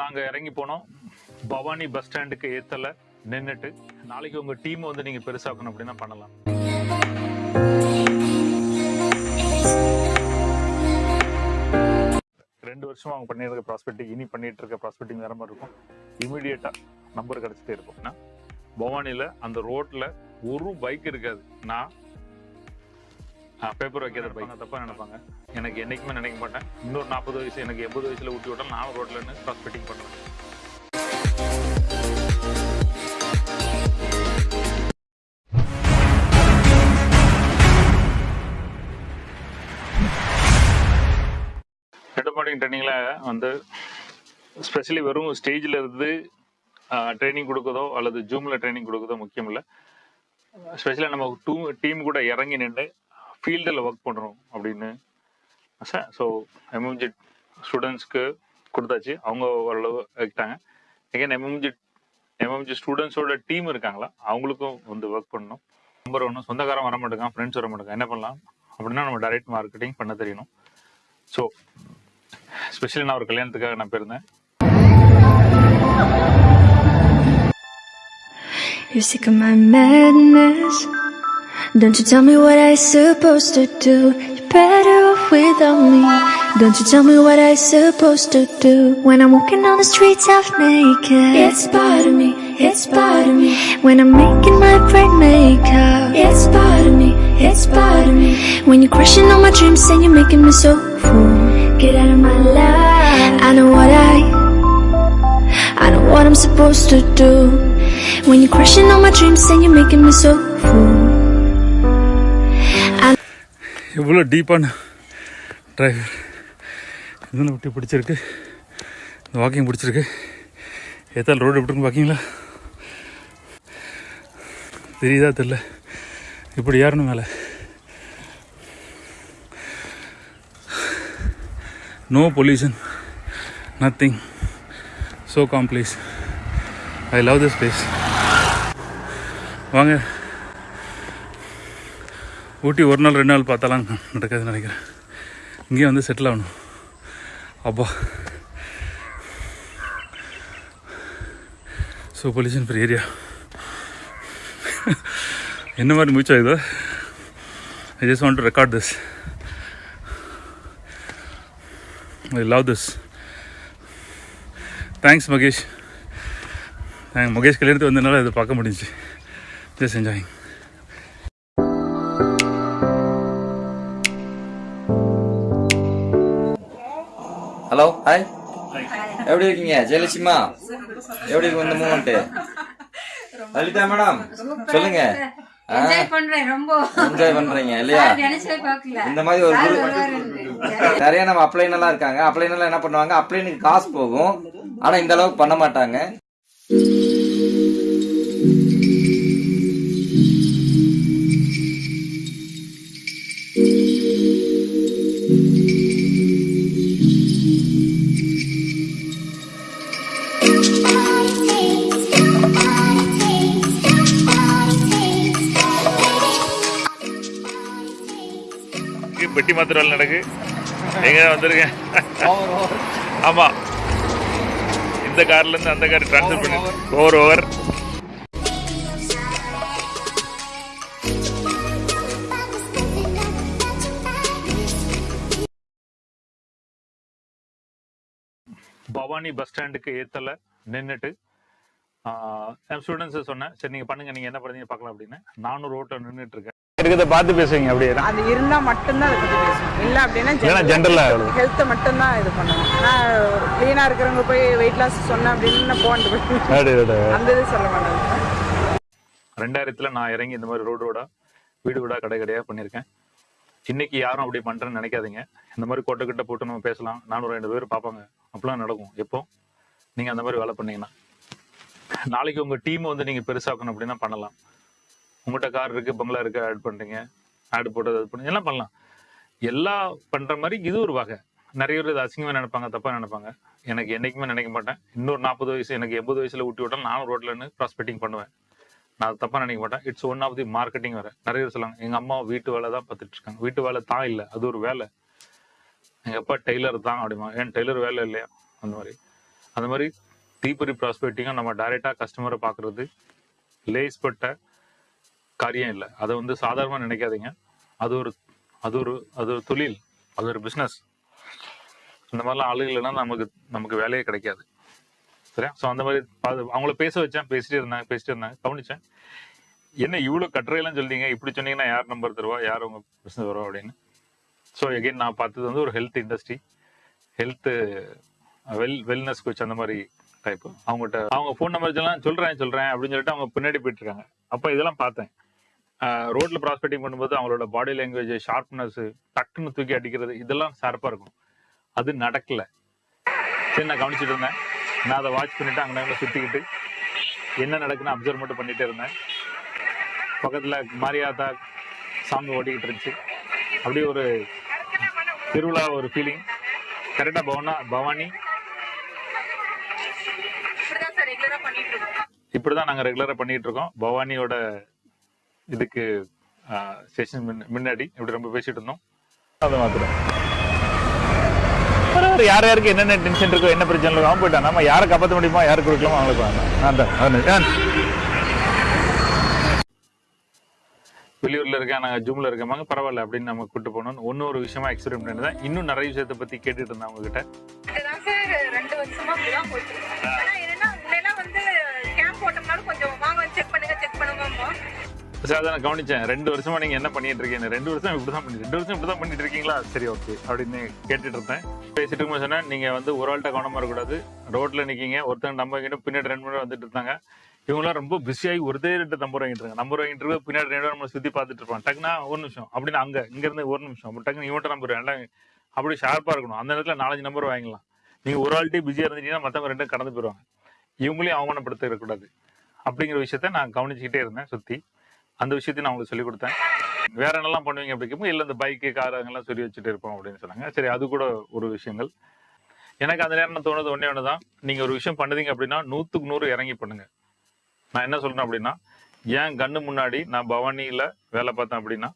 நாங்க இறங்கி போனோம். பவானி பஸ் ஸ்டாண்டுக்கு ஏத்தல நின்னுட்டு. நாளைக்கு உங்க டீம் வந்து நீங்க பெருசாக்கணும் அப்படின்னா பண்ணலாம். ரெண்டு வருஷமா அவங்க பண்ணிருக்க ப்ராஸ்பெக்டிங் இனி பண்ணிட்டு இருக்க ப்ராஸ்பெக்டிங் வேற மாதிரி இருக்கும். இமிடியேட்டா நம்பர் கிடைச்சிட்டே இருக்கும். பவானியில அந்த ரோட்ல ஒரு பைக் இருக்காது. நான் பேப்பர் வைக்காத பைக் தப்பா நினைப்பாங்க. எனக்கு என்னைக்குமே நினைக்க மாட்டேன். இன்னொரு நாற்பது வயசு எனக்கு எண்பது வயசுல ஊட்டி விட்டாலும் நானும் ரோட்ல இருந்து ப்ராஸ்பெக்டிங் பண்ணுவேன். ஹெட் மார்னிங் ட்ரைனிங்ல வந்து ஸ்பெஷலி வெறும் ஸ்டேஜ்ல இருந்து ட்ரைனிங் கொடுக்குதோ அல்லது ஜூம்ல ட்ரைனிங் கொடுக்குதோ முக்கியம் இல்லை. ஸ்பெஷலாக நம்ம டூ டீம் கூட இறங்கி நின்று ஃபீல்டில் ஒர்க் பண்ணுறோம் அப்படின்னு. ஸோ எம்எம்ஜி ஸ்டூடெண்ட்ஸ்க்கு கொடுத்தாச்சு. அவங்க ஓரளவு வைக்கிட்டாங்க எகைன் எம்எம்ஜி எம்எம்ஜி ஸ்டூடெண்ட்ஸோட டீம் இருக்காங்களா? அவங்களுக்கும் வந்து ஒர்க் பண்ணணும். நம்பர் ஒன்று சொந்தக்காரன் வர மாட்டேங்கான் ஃப்ரெண்ட்ஸ் வர மாட்டேங்க என்ன பண்ணலாம்? அப்படின்னா நம்ம டைரக்ட் மார்க்கெட்டிங் பண்ண தெரியணும். ஸோ ஸ்பெஷலி நான் ஒரு கல்யாணத்துக்காக நான் போயிருந்தேன் You're sick of my madness. Don't you tell me what I supposed to do. You're better off without me. Don't you tell me what I supposed to do. When I'm walking on the streets half naked. It's part of me. It's part of me. When I'm making my brain make up. It's part of me. It's part of me. When you're crushing on my dreams and you're making me so full. Get out of my life. I know what I. I know what I'm supposed to do. When you're crushing on my dreams and you're making me so full. எவ்வளோ டீப்பான driver இதுன்னு விட்டு பிடிச்சிருக்கு. இந்த walking பிடிச்சிருக்கு. ஏத்தால் road எப்படி இருக்குன்னு தெரியுதா தெரில இப்படி ஏறணும் மேலே. No pollution nothing so calm place I love this place வாங்க. ஊட்டி ஒரு நாள் ரெண்டு நாள் பார்த்தாலாம் நடக்காதுன்னு நினைக்கிறேன். இங்கேயே வந்து செட்டில் ஆகணும். அப்பா. ஸோ பொல்யூஷன் ஃப்ரீ ஏரியா என்ன மாதிரி மூச்சா இது? I just want to record this I love this thanks Mahesh நாங்கள் மகேஷ் கல்யாணத்துக்கு வந்ததுனால இதை பார்க்க முடிஞ்சுச்சு. ஜஸ்ட் என்ஜாயிங் எப்படி இருக்கீங்க? ஜெயலட்சுமா எப்படி இருக்கு இந்த மூமெண்ட் லலிதா மேடம் சொல்லுங்க. என்ஜாய் பண்றீங்க இல்லையா? இந்த மாதிரி ஒரு நிறைய நம்ம அப்ளைன் எல்லாம் இருக்காங்க. அப்ளைன் எல்லாம் என்ன பண்ணுவாங்க? அப்ளைனுக்கு காசு போகும். ஆனா இந்த அளவுக்கு பண்ண மாட்டாங்க. பெட்டி மாத்திர வேலை நடக்கு. எங்க வந்திருக்கேன் ஆமா. இந்த கார்ல இருந்து அந்த கார் ட்ரான்ஸ்ஃபர் பண்ணி. ஓவர் ஓவர் பவானி பஸ் ஸ்டாண்டுக்கு ஏத்தல நின்னுட்டு என் ஸ்டூடெண்ட்ஸை சொன்னேன் சரி நீங்க பண்ணுங்க நீங்க என்ன பண்ணுறீங்க பார்க்கலாம் அப்படின்னு. நானும் ரோட்டில் நின்னுட்டு இருக்கேன். இருக்கிறத பார்த்து பேசுவீங்க அப்படியே. அது இருந்தா மட்டும்தான் அதை பத்தி பேசணும் இல்ல அப்படின்னா இல்லைன்னா general ஆ எவ்வளவு? ஹெல்த் மட்டும்தான் இது பண்ணணும். நான் கிளீனா இருக்கிறவங்க போய் வெயிட் லாஸ் சொன்னேன் அப்படின்னு நான் போன் அந்த இது சொல்ல மாட்டேன் ரெண்டாயிரத்துல நான் இறங்கி இந்த மாதிரி ரோடு ரோடா வீடு வீடா கடை கடையா பண்ணியிருக்கேன். இன்னைக்கு யாரும் அப்படி பண்றேன்னு நினைக்காதீங்க. இந்த மாதிரி கொட்டை கிட்ட போட்டு நம்ம பேசலாம். நானூறு ரெண்டு பேர் பார்ப்பாங்க. அப்படிலாம் நடக்கும். எப்போ? நீங்க அந்த மாதிரி வேலை பண்ணீங்கன்னா. நாளைக்கு உங்க டீம் வந்து நீங்க பெருசாக்கணும் அப்படின்னா பண்ணலாம். உங்கள்கிட்ட கார் இருக்கு பங்களா இருக்கு ஆட் பண்றீங்க ஆட் போட்டது அது பண்ணி எல்லாம் பண்ணலாம். எல்லாம் பண்ற மாதிரி இது ஒரு வகை. நிறைய பேர் இது அசிங்கமாக நினைப்பாங்க தப்பா நினைப்பாங்க. எனக்கு என்னைக்குமே நினைக்க மாட்டேன். இன்னொரு நாற்பது வயசு எனக்கு எண்பது வயசுல ஊட்டி விட்டாலும் நானும் ரோட்லன்னு ப்ராஸ்பெக்டிங் பண்ணுவேன். நான் அதை தப்பா நினைக்க மாட்டேன். It's one of the marketing வேற. நிறைய பேர் சொல்லுவாங்க எங்க அம்மா வீட்டு வேலை தான் பார்த்துட்டு இருக்காங்க. வீட்டு வேலை தான் இல்லை அது ஒரு வேலை. எங்க அப்பா டெய்லர் தான் அப்படிமா ஏன் டெய்லர் வேலை இல்லையா? அந்த மாதிரி. அந்த மாதிரி தீப்பொறி ப்ராஸ்பெக்டிங்காக நம்ம டைரெக்டாக கஸ்டமரை பார்க்குறது லேஸ்பட்ட காரியம் இல்லை. அதை வந்து சாதாரணமாக நினைக்காதீங்க. அது ஒரு அது ஒரு அது ஒரு தொழில் அது ஒரு பிஸ்னஸ் இந்த மாதிரிலாம் ஆளுகள்னா நமக்கு நமக்கு வேலையே கிடைக்காது. சரியா? ஸோ அந்த மாதிரி பா- அவங்கள பேச வச்சேன் பேசிட்டு இருந்தாங்க பேசிட்டு இருந்தாங்க கவனிச்சேன். என்ன இவ்வளோ கட்டுரையெல்லாம் சொல்லிங்க இப்படி சொன்னீங்கன்னா யார் நம்பர் தருவா? யார் உங்கள் பிஸ்னஸ் வருவா அப்படின்னு. ஸோ எகைன் நான் பார்த்தது வந்து ஒரு health industry health well wellness coach அந்த மாதிரி டைப் அவங்ககிட்ட அவங்க ஃபோன் நம்பர்ஸ் எல்லாம் சொல்கிறேன் சொல்கிறேன் அப்படின்னு சொல்லிட்டு அவங்க பின்னாடி போயிட்டுருக்காங்க அப்போ இதெல்லாம் பார்த்தேன். ரோட்ல ப்ராஸ்பெக்டிங் பண்ணும்போது அவங்களோட பாடி லாங்குவேஜ் ஷார்ப்னஸ் டக்குன்னு தூக்கி அடிக்கிறது இதெல்லாம் ஷார்ப்பா இருக்கும். அது நடக்கல. சரி நான் கவனிச்சிட்டு இருந்தேன். நான் அதை வாட்ச் பண்ணிட்டு அங்கே சுத்திக்கிட்டு என்ன நடக்குன்னு அப்சர்வ் மட்டும் பண்ணிட்டே இருந்தேன். பக்கத்துல மாரியாத்தா சாங் ஓடிக்கிட்டு இருந்துச்சு. அப்படியே ஒரு திருவிழா ஒரு ஃபீலிங் கரெக்டா பவனா பவானி. இப்படிதான் சார் ரெகுலரா பண்ணிட்டு இருக்கோம். இப்படிதான் நாங்க ரெகுலரா பண்ணிட்டு இருக்கோம். பவானியோட இதுக்கு ஸ்டேஷன் முன்னாடி இப்படி ரொம்ப பேசிட்டு இருந்தோம். அதை மாத்திரம். பரவாயில்ல, யார் யாருக்கு என்னென்ன டென்ஷன் இருக்கோ என்ன பிரச்சனை இருக்கோ அவன் போயிட்டான் நம்ம யாரை காப்பாற்ற முடியுமா யாருக்கு கொடுக்கலாமோ அவங்களுக்கு வேண்டாம் வெளியூரில் இருக்கேன் நாங்கள் ஜூம்ல இருக்கமாங்க பரவாயில்ல அப்படின்னு நம்ம கூட்டு போனோம் ஒன்று ஒரு விஷயமா எக்ஸ்பெரிமெண்ட் பண்ணிதான் இன்னும் நிறைய விஷயத்தை பற்றி கேட்டுட்டு இருந்தேன் அவங்ககிட்ட ரெண்டு வருஷமா சரி அதான் நான் கவனிச்சேன். ரெண்டு வருஷமா நீங்க என்ன பண்ணிட்டு இருக்கீங்க? ரெண்டு வருஷம் இப்படிதான் பண்ணி ரெண்டு வருஷம் இப்படிதான் பண்ணிட்டு இருக்கீங்களா? சரி ஓகே அப்படின்னு கேட்டுட்டு இருந்தேன். பேசிட்டு இருக்கும்போது சொன்னேன் நீங்க வந்து ஒரு ஆள்கிட்ட கவனமா இருக்கக்கூடாது. ரோட்ல நிக்கீங்க. ஒருத்தங்க நம்ம வாங்கிட்டு பின்னாடி ரெண்டு மணி வந்துட்டு இருந்தாங்க. இவங்களாம் ரொம்ப பிஸியாகி ஒருத்தே ரெண்டு நம்பர் வாங்கிட்டு இருக்காங்க. நம்பர் வாங்கிட்டு இருக்க பின்னாடி ரெண்டு நம்ம நம்மளை சுத்தி பார்த்துட்டு இருப்பாங்க. டக்குனா ஒரு நிமிஷம். அப்படின்னு அங்க இங்க இருந்து ஒரு நிமிஷம். அப்படி டக்குனு இவன்ட்ட நம்பர் வேண்டாம் அப்படி ஷார்ப்பா இருக்கணும். அந்த நேரத்துல நாலஞ்சு நம்பர் வாங்கிக்கலாம் நீங்க ஒரு ஆள்கிட்டே பிஸியா இருந்துட்டீங்கன்னா மத்தவங்க ரெண்டும் கடந்து போயிருவாங்க. இவங்களையும் அவமானப்படுத்த இருக்கக்கூடாது அப்படிங்கிற விஷயத்த நான் கவனிச்சுக்கிட்டே இருந்தேன் சுத்தி. அந்த விஷயத்தையும் நான் உங்களுக்கு சொல்லி கொடுத்தேன். வேற என்னெல்லாம் பண்ணுவீங்க அப்படிங்கும் இல்லை இந்த பைக்கு கார் அங்கெல்லாம் சொல்லி வச்சுட்டு இருப்போம் அப்படின்னு சொன்னாங்க. சரி அது கூட ஒரு விஷயங்கள். எனக்கு அந்த நேரம் தோணுது ஒன்னே ஒன்று தான் நீங்கள் ஒரு விஷயம் பண்ணுதீங்க அப்படின்னா நூற்றுக்கு நூறு இறங்கி பண்ணுங்க. நான் என்ன சொல்கிறேன் அப்படின்னா ஏன் கண்ணு முன்னாடி நான் பவானியில் வேலை பார்த்தேன் அப்படின்னா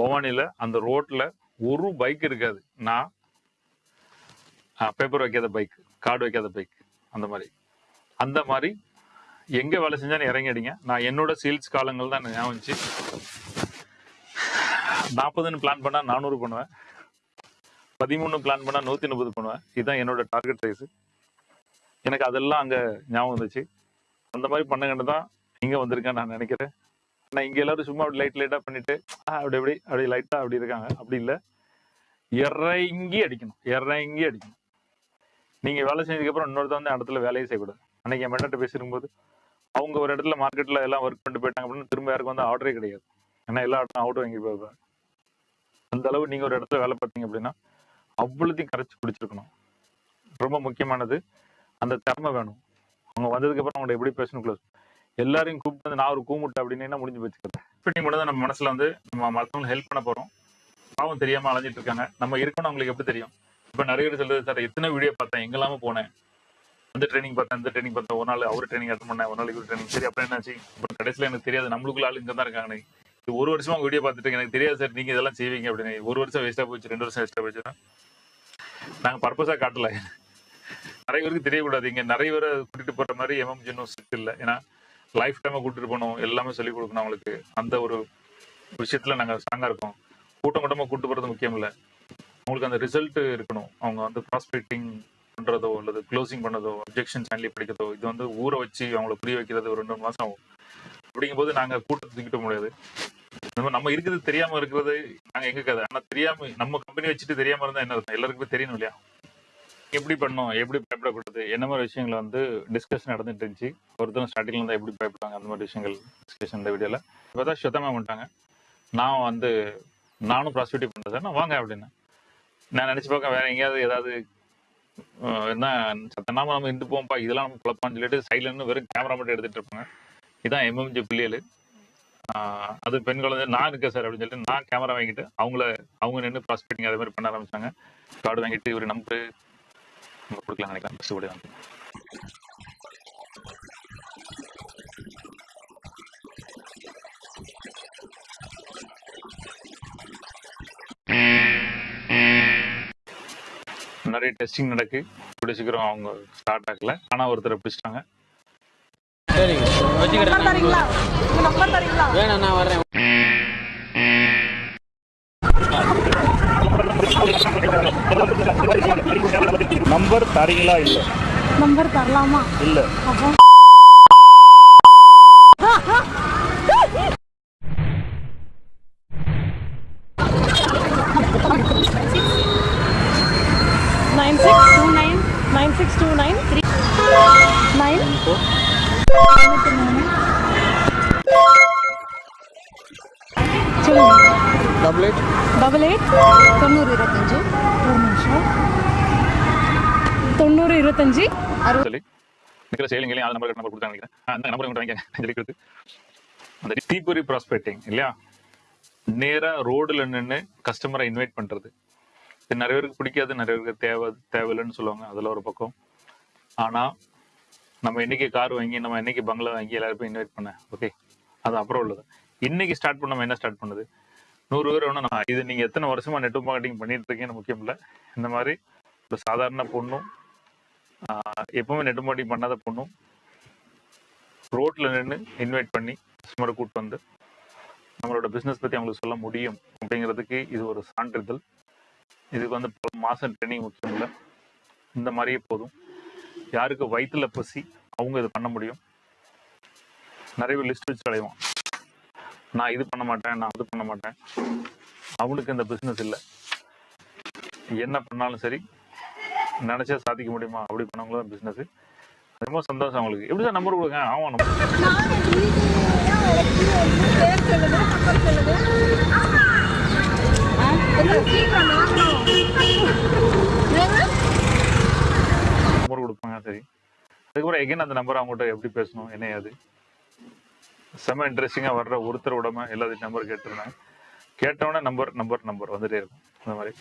பவானியில் அந்த ரோட்டில் ஒரு பைக் இருக்காது. நான் பேப்பர் வைக்காத பைக் கார்டு வைக்காத பைக் அந்த மாதிரி. அந்த மாதிரி எங்க வேலை செஞ்சாலும் இறங்கி அடிங்க நான் என்னோட சேல்ஸ் காலங்கள் தான் ஞாபகம் வந்துச்சு. நாற்பதுன்னு பிளான் பண்ணா நானூறு பண்ணுவேன். பதிமூணு பிளான் பண்ணா நூத்தி முப்பது பண்ணுவேன். இதுதான் என்னோட டார்கெட் சைஸ் எனக்கு அதெல்லாம் அங்க ஞாபகம் வந்துச்சு. அந்த மாதிரி பண்ணங்கன்னு தான் இங்க வந்திருக்கேன் நான் நினைக்கிறேன். நான் இங்க எல்லாரும் சும்மா அப்படி லைட் லைட்டா பண்ணிட்டு அப்படி அப்படி அப்படி லைட்டா அப்படி இருக்காங்க. அப்படி இல்லை. இறங்கி அடிக்கணும். இறங்கி அடிக்கணும். நீங்க வேலை செஞ்சதுக்கு அப்புறம் இன்னொருத்த வந்து இடத்துல வேலையே செய்யக்கூடாது. அன்னைக்கு என் மென்னிட்ட பேசிருக்கும்போது அவங்க ஒரு இடத்துல மார்க்கெட்ல எல்லாம் ஒர்க் பண்ணிட்டு போயிட்டாங்க அப்படின்னு திரும்ப யாருக்கும் வந்து ஆர்டரே கிடையாது. ஏன்னா எல்லா இடத்துல அவுட் வாங்கி போயிருப்பாங்க அந்த அளவு நீங்க ஒரு இடத்துல வேலை பார்த்தீங்க அப்படின்னா அவ்வளோத்தையும் கரைச்சி பிடிச்சிருக்கணும் ரொம்ப முக்கியமானது அந்த திறமை வேணும். அவங்க வந்ததுக்கு அப்புறம் அவங்களை எப்படி பேசணும் க்ளோஸ் எல்லாரையும் கூப்பிட்டு வந்து நான் ஒரு கூமுட்டை அப்படின்னு முடிஞ்சு வச்சுக்கிறேன் இப்படி மட்டும் தான் நம்ம மனசுல வந்து நம்ம மற்றவங்க ஹெல்ப் பண்ண போறோம். பாவம் தெரியாம அலைஞ்சிட்டு இருக்காங்க. நம்ம இருக்கணும் அவங்களுக்கு எப்படி தெரியும்? இப்ப நிறைய பேர் சொல்றது சார் எத்தனை வீடியோ பார்த்தேன் எங்கெல்லாம போனேன். அந்த ட்ரைனிங் பார்த்தேன் இந்த ட்ரைனிங் பார்த்தேன். ஒரு நாள் அவர் ட்ரைனிங் அட்டன் பண்ணேன் ஒரு நாள் இவர் ட்ரைனிங் சரி அப்புறம் என்னாச்சு? அப்புறம் கடைசியில் எனக்கு தெரியாது. நம்மளுக்குள்ள ஆள் இங்கே தான் இருக்காங்க இது ஒரு வருஷமா வீடியோ பார்த்துட்டு எனக்கு தெரியாது சார் நீங்கள் இதெல்லாம் செய்வீங்க அப்படின்னு. ஒரு வருஷம் வேஸ்ட்டாக போச்சு ரெண்டு வருஷம் வேஸ்ட்டாக போச்சுன்னா. நாங்கள் பர்பஸாக காட்டல. நிறைய பேருக்கு தெரியக்கூடாது. இங்கே நிறைய பேரை கூட்டிட்டு போகிற மாதிரி எம்எம் ஜின்னும் ஸ்ட்ரிக்ட் இல்லை. ஏன்னா லைஃப் டைமை கூட்டிட்டு போகணும். எல்லாமே சொல்லிக் கொடுக்கணும் அவங்களுக்கு. அந்த ஒரு விஷயத்தில் நாங்கள் ஸ்ட்ராங்காக இருக்கோம். கூட்டம் கூட்டமாக கூட்டு போகிறது முக்கியம் இல்லை. அவங்களுக்கு அந்த ரிசல்ட் இருக்கணும். அவங்க வந்து ப்ராஸ்பெக்டிங் பண்றதோ அல்லது க்ளோசிங் பண்ணதோ அப்ஜெக்ஷன் ஹேண்ட்லி படிக்கிறதோ இது வந்து ஊற வச்சு அவங்கள புரிய வைக்கிறது ஒரு ரெண்டு மூணு மாசம் ஆகும். அப்படிங்கும்போது நாங்க கூட்டத்தை தூக்கிட்ட முடியாது. நம்ம நம்ம இருக்கிறது தெரியாம இருக்கிறது நாங்க எங்க கதை? ஆனா தெரியாம நம்ம கம்பெனி வச்சுட்டு தெரியாம இருந்தா என்ன எல்லாருக்குமே தெரியணும் இல்லையா? எப்படி பண்ணோம்? எப்படி பயப்படக்கூடாது? என்ன மாதிரி விஷயங்கள் வந்து டிஸ்கஷன் நடந்துட்டு இருந்துச்சு. ஒருத்தரும் ஸ்டார்டிங்ல இருந்தா எப்படி பயப்படுவாங்க அந்த மாதிரி விஷயங்கள் டிஸ்கஷன் இந்த வீடியோல இப்பதான் சுத்தமா பண்ணிட்டாங்க நான் வந்து நானும் ப்ராஸ்டியூட்டிவ் பண்றேன். நான் வாங்க அப்படின்னு நான் நினைச்சு பார்க்க வேற எங்கேயாவது ஏதாவது என்ன சத்தனாம நம்ம இருந்து போவோம்ப்பா இதெல்லாம் நம்ம குழப்பான்னு சொல்லிட்டு சைட்ல வெறும் கேமரா மட்டும் எடுத்துட்டு இருப்பாங்க. இதான் எம்எம்ஜி பிள்ளைகள் அது பெண் குழந்தை நான் இருக்கேன் சார் அப்படின்னு சொல்லிட்டு நான் கேமரா வாங்கிட்டு அவங்கள அவங்க நின்று ப்ராஸ்பெக்டிங் அதே மாதிரி பண்ண ஆரம்பிச்சாங்க. கார்டு வாங்கிட்டு இவர் நம்பர் நம்ம கொடுக்கலாம் நினைக்கிறேன் நிறைய டெஸ்டிங் நடக்கு. கூடிய சீக்கிரம் அவங்க ஸ்டார்ட் ஆகல. ஆனா ஒருத்தரை பிடிச்சிட்டாங்க. நம்பர் தரீங்களா? இல்ல? நம்பர் தரலாமா? இல்ல. இருக்கிற செயலிங்களையும் ஆள் நம்பர் நம்பர் கொடுத்தாங்க நினைக்கிறேன் அந்த நம்பர் கொண்டு அந்த தீபுரி ப்ராஸ்பெக்டிங் இல்லையா? நேரா ரோடுல நின்று கஸ்டமரை இன்வைட் பண்றது. இது நிறைய பேருக்கு பிடிக்காது நிறைய பேருக்கு தேவை தேவையில்லைன்னு சொல்லுவாங்க. அதில் ஒரு பக்கம். ஆனா நம்ம என்னைக்கு கார் வாங்கி நம்ம என்னைக்கு பங்களா வாங்கி எல்லாருக்கும் இன்வைட் பண்ண ஓகே அது அப்புறம் உள்ளது. இன்னைக்கு ஸ்டார்ட் பண்ண நம்ம என்ன ஸ்டார்ட் பண்ணுது? நூறு பேர் வேணும் நான் இது நீங்க எத்தனை வருஷமா நெட்வொர்க் மார்க்கெட்டிங் பண்ணிட்டு இருக்கீங்கன்னு முக்கியம் இல்லை. இந்த மாதிரி ஒரு சாதாரண பொண்ணும் எப்பவுமே நெடுமாடி பண்ணாத பொண்ணும் ரோட்ல நின்று இன்வைட் பண்ணி கஸ்டமரை கூட்டு வந்து நம்மளோட பிஸ்னஸ் பத்தி அவங்களுக்கு சொல்ல முடியும் அப்படிங்கிறதுக்கு இது ஒரு சான்றிதழ். இதுக்கு வந்து பல மாசம் ட்ரைனிங் முக்கியம் இல்லை இந்த மாதிரியே போதும். யாருக்கு வயிற்றுல பசி அவங்க இது பண்ண முடியும். நிறைய லிஸ்ட் வச்சு அடைவான் நான் இது பண்ண மாட்டேன் நான் அது பண்ண மாட்டேன். அவனுக்கு இந்த பிஸ்னஸ் இல்லை. என்ன பண்ணாலும் சரி நினைச்சா சாதிக்க முடியுமா? அப்படி பண்ணவங்களும் பிசினஸ் ரொம்ப சந்தோஷம் அவங்களுக்கு. எப்படி சார் நம்பர் கொடுங்க? ஆமாம் நம்ம நம்பர் கொடுப்பாங்க சரி. அதுக்கப்புறம் எகைன் அந்த நம்பர் அவங்ககிட்ட எப்படி பேசணும்? என்ன அது செம இன்ட்ரெஸ்டிங்காக வர்ற ஒருத்தர் விடாம எல்லாத்தையும் நம்பர் கேட்டிருந்தாங்க கேட்டவொடனே நம்பர் நம்பர் நம்பர் வந்துட்டே இருக்கும். அந்த மாதிரி.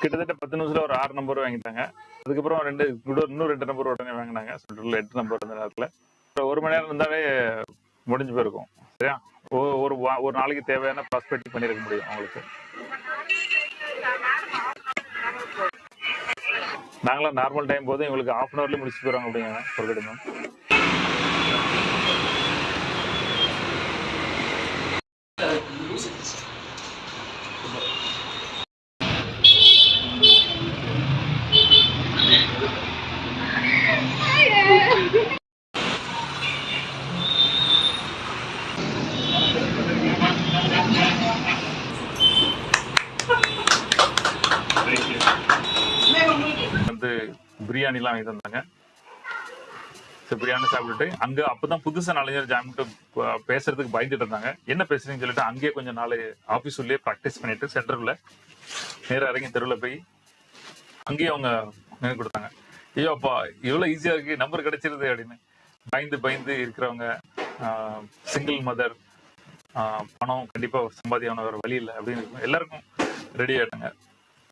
கிட்டத்தட்ட பத்து நிமிஷத்துல ஒரு ஆறு நம்பர் வாங்கிட்டாங்க. அதுக்கப்புறம் ரெண்டு இன்னும் ரெண்டு நம்பர் உடனே வாங்கினாங்க. சொல்லிட்டு எட்டு நம்பர் அந்த நேரத்தில். ஒரு மணி நேரம் இருந்தாலே முடிஞ்சு போயிருக்கும். சரியா? ஒ- ஒரு ஒரு நாளைக்கு தேவையான ப்ராஸ்பெக்டிங் பண்ணியிருக்க முடியும் அவங்களுக்கு. நாங்களாம் நார்மல் டைம் போது இவங்களுக்கு ஹாஃப் அன் ஹவர்லேயே முடிச்சு போயிடுவாங்க அப்படிங்க ஒரு கடிதம் வந்து பிரியாணிலாம் வாங்கி தந்தாங்க. சரி பிரியாணி சாப்பிட்டுட்டு அங்க அப்பதான் புதுசா நாலஞ்சு ஜாமிட்டு பேசுறதுக்கு பயந்துட்டு இருந்தாங்க. என்ன பேசுறீங்கன்னு சொல்லிட்டு அங்கேயே கொஞ்சம் நாள் ஆபீஸ் உள்ளே ப்ராக்டிஸ் பண்ணிட்டு சென்டர்ல நேராக இறங்கி தெருவில் போய் அங்கேயே அவங்க நினைவு கொடுத்தாங்க. ஐயோ அப்பா இவ்வளவு ஈஸியா இருக்கு நம்பர் கிடைச்சிருது அப்படின்னு. பயந்து பயந்து இருக்கிறவங்க சிங்கிள் மதர் பணம் கண்டிப்பா சம்பாதியான ஒரு வழி இல்லை அப்படின்னு எல்லாருக்கும் ரெடி ஆயிட்டாங்க.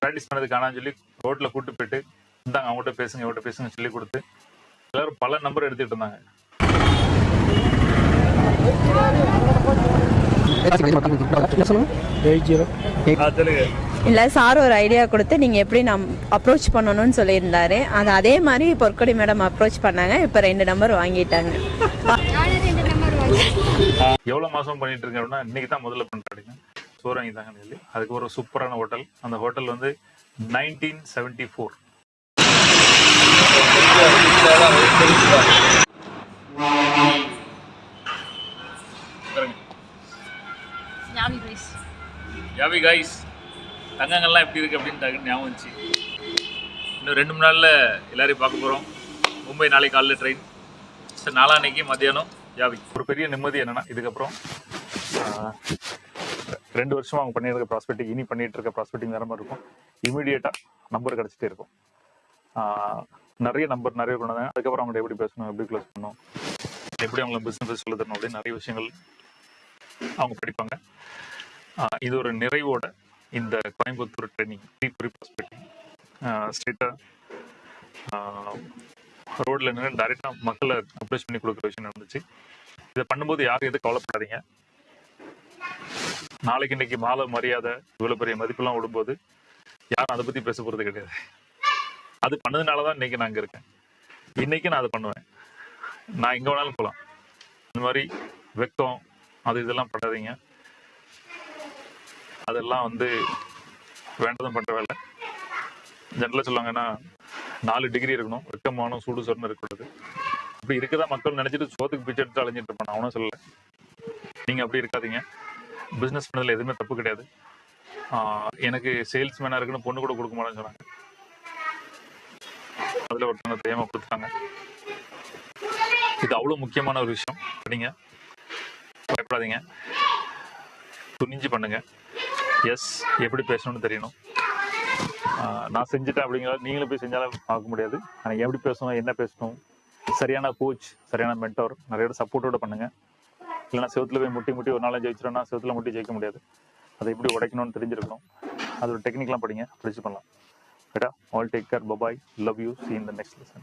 ப்ராக்டிஸ் பண்ணதுக்கு ஆனால் சொல்லி ரோட்ல கூட்டு போயிட்டு இந்தாங்க அவங்ககிட்ட பேசுங்க அவங்ககிட்ட பேசுங்க சொல்லி கொடுத்து எல்லாரும் பல நம்பர் எடுத்துட்டு இருந்தாங்க. இல்லை சார் ஒரு ஐடியா கொடுத்து நீங்கள் எப்படி நம் அப்ரோச் பண்ணணும்னு சொல்லியிருந்தாரு. அது அதே மாதிரி பொற்கொடி மேடம் அப்ரோச் பண்ணாங்க. இப்போ ரெண்டு நம்பர் வாங்கிட்டாங்க. எவ்வளவு மாசம் பண்ணிட்டு இருக்கேன் அப்படின்னா இன்னைக்கு தான் முதல்ல பண்றாங்க சோறு வாங்கி தாங்கன்னு சொல்லி அதுக்கு ஒரு சூப்பரான ஹோட்டல் அந்த ஹோட்டல் வந்து நைன்டீன் செவன்டி ஃபோர் யாவி கைஸ் தங்கங்கள்லாம் எப்படி இருக்கு அப்படின்னு டக்குன்னு ஞாபகம் வந்துச்சு. இன்னும் ரெண்டு மூணு நாளில் எல்லாரையும் பார்க்க போகிறோம் மும்பை நாளைக்கு காலைல ட்ரெயின் சார் நாளான்னைக்கு மத்தியானம் யாவி ஒரு பெரிய நிம்மதி என்னன்னா இதுக்கப்புறம் ரெண்டு வருஷமாக அவங்க பண்ணியிருக்க ப்ராஸ்பெக்டிங் இனி பண்ணிகிட்டு இருக்க ப்ராஸ்பெக்டிங் வேறு மாதிரி இருக்கும். இமீடியட்டாக நம்பர் கிடச்சிட்டே இருக்கும். நிறைய நம்பர் நிறைய கொண்டு வந்தாங்க அதுக்கப்புறம் அவங்கள்ட்ட எப்படி பேசணும் எப்படி க்ளோஸ் பண்ணணும் எப்படி அவங்கள பிசினஸ் சொல்லி தரணும் அப்படின்னு நிறைய விஷயங்கள் அவங்க படிப்பாங்க. ஆஹ், இது ஒரு நிறைவோட இந்த கோயம்புத்தூர் ட்ரைனிங் ப்ரீ ப்ராஸ்பெக்டிங் ஸ்ட்ரெயிட்டாக ரோட்ல நின்று டைரெக்டாக மக்களை அப்ரோச் பண்ணி கொடுக்குற விஷயம் நடந்துச்சு. இதை பண்ணும்போது யாரும் எதுவும் கவலைப்படாதீங்க. நாளைக்கு இன்னைக்கு மாலை மரியாதை இவ்வளவு பெரிய மதிப்பெல்லாம் விடும்போது யாரும் அதை பத்தி பேச போறது கிடையாது. அது பண்ணதுனால தான் இன்னைக்கு நான் அங்க இருக்கேன். இன்னைக்கு நான் அதை பண்ணுவேன். நான் எங்க வேணாலும் போகலாம் இந்த மாதிரி வெக்கம் அது இதெல்லாம் பண்ணாதீங்க. அதெல்லாம் வந்து வேண்டதும் பண்ற வேலை. ஜென்ரலாக சொல்லுவாங்கன்னா நாலு டிகிரி இருக்கணும். வெக்கமான சூடு சொரணம் இருக்கக்கூடாது. அப்படி இருக்கதான் மக்கள் நினைச்சிட்டு சோத்துக்கு பிச்சை எடுத்து அலைஞ்சிட்டு இருப்பான் அவனும் சொல்லல. நீங்க அப்படி இருக்காதீங்க. பிசினஸ் பண்ணதுல எதுவுமே தப்பு கிடையாது. எனக்கு சேல்ஸ் மேனா இருக்குன்னு பொண்ணு கூட கொடுக்க மாட்டேன்னு சொன்னாங்க. அதுல ஒருத்தவங்க தெரியாம கொடுத்தாங்க. இது அவ்வளோ முக்கியமான ஒரு விஷயம். நீங்க பயப்படாதீங்க. துணிஞ்சு பண்ணுங்க. எஸ் எப்படி பேசணும்னு தெரியணும். நான் செஞ்சுட்டேன் அப்படிங்கிறத நீங்களும் போய் செஞ்சாலும் பார்க்க முடியாது. ஆனால் எப்படி பேசணும் என்ன பேசணும் சரியான கோச் சரியான மென்டோர் நிறைய சப்போர்ட்டோட பண்ணுங்க. இல்லைன்னா செவுத்துல போய் முட்டி முட்டி ஒரு நாள் ஜெயிச்சிட்டோம்னா செவத்துல முட்டி ஜெயிக்க முடியாது. அதை எப்படி உடைக்கணும்னு தெரிஞ்சிருக்கணும். அதோட டெக்னிக்லாம் படிங்க படிச்சு பண்ணலாம். ரைட்டா all take care bye bye love you see in the next lesson.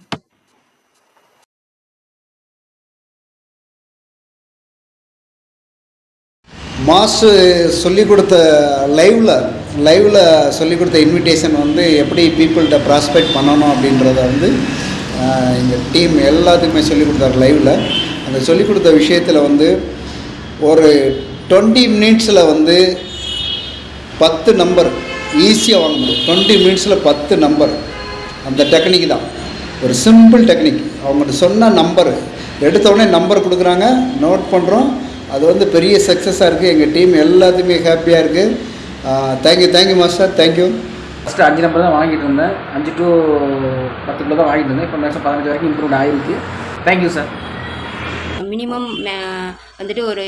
Master சொல்லி கொடுத்த லைவில் லைவில் சொல்லி கொடுத்த இன்விடேஷன் வந்து எப்படி பீப்புள்கிட்ட ப்ராஸ்பெக்ட் பண்ணணும் அப்படின்றத வந்து எங்கள் டீம் எல்லாத்துக்குமே சொல்லிக் கொடுத்தாரு லைவில் அந்த சொல்லிக் கொடுத்த விஷயத்தில் வந்து ஒரு டுவெண்ட்டி மினிட்ஸில் வந்து பத்து நம்பர் ஈஸியாக வாங்க முடியும் டுவெண்ட்டி மினிட்ஸில் பத்து நம்பர் அந்த டெக்னிக் தான். ஒரு சிம்பிள் டெக்னிக் அவங்கள்ட்ட சொன்ன நம்பர் எடுத்த உடனே நம்பர் கொடுக்குறாங்க. நோட் பண்ணுறோம் அது வந்து பெரிய சக்ஸஸாக இருக்குது எங்கள் டீம் எல்லாத்துக்குமே ஹாப்பியாக இருக்குது thank you thank you master thank you first அஞ்சு நம்பர் தான் வாங்கிட்டு இருந்தேன். அஞ்சு டு பத்து கிலோ தான் வாங்கிட்டு இருந்தேன். இப்போ மேக்ஸிமம் பதினஞ்சு வரைக்கும் இம்ப்ரூவ் ஆகிருக்கு தேங்க்யூ சார் மினிமம் வந்துட்டு ஒரு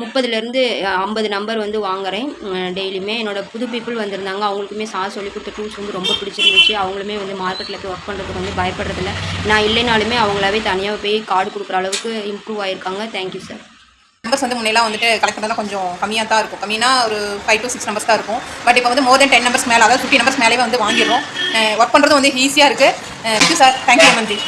முப்பதுலேருந்து ஐம்பது நம்பர் வந்து வாங்குறேன். டெய்லியுமே என்னோடய புது பீப்புள் வந்திருந்தாங்க. அவங்களுக்குமே சார் சொல்லி கொடுத்த டூல்ஸ் வந்து ரொம்ப பிடிச்சிருந்துச்சு. அவங்களுமே வந்து மார்க்கெட்டில் போய் ஒர்க் பண்ணுறதுக்கு வந்து பயப்படுறதில்ல. நான் இல்லைனாலுமே அவங்களாவே தனியாக போய் கார்டு கொடுக்குற அளவுக்கு இம்ப்ரூவ் ஆயிருக்காங்க. தேங்க்யூ சார் நம்பர்ஸ் வந்து முன்னெல்லாம் வந்துட்டு கலெக்ட் பண்ணலாம் கொஞ்சம் கம்மியாக தான் இருக்கும். கம்மினா ஒரு ஃபைவ் டு சிக்ஸ் நம்பர்ஸ் தான் இருக்கும். பட் இப்போ வந்து மோர் தென் டென் நம்பர்ஸ் மேலே அதாவது ஃபிஃப்டி நம்பர்ஸ் மேலே வந்து வாங்கிடுறோம். ஒர்க் பண்ணுறது வந்து ஈஸியாக இருக்குது சார் தேங்க்யூ நன்றி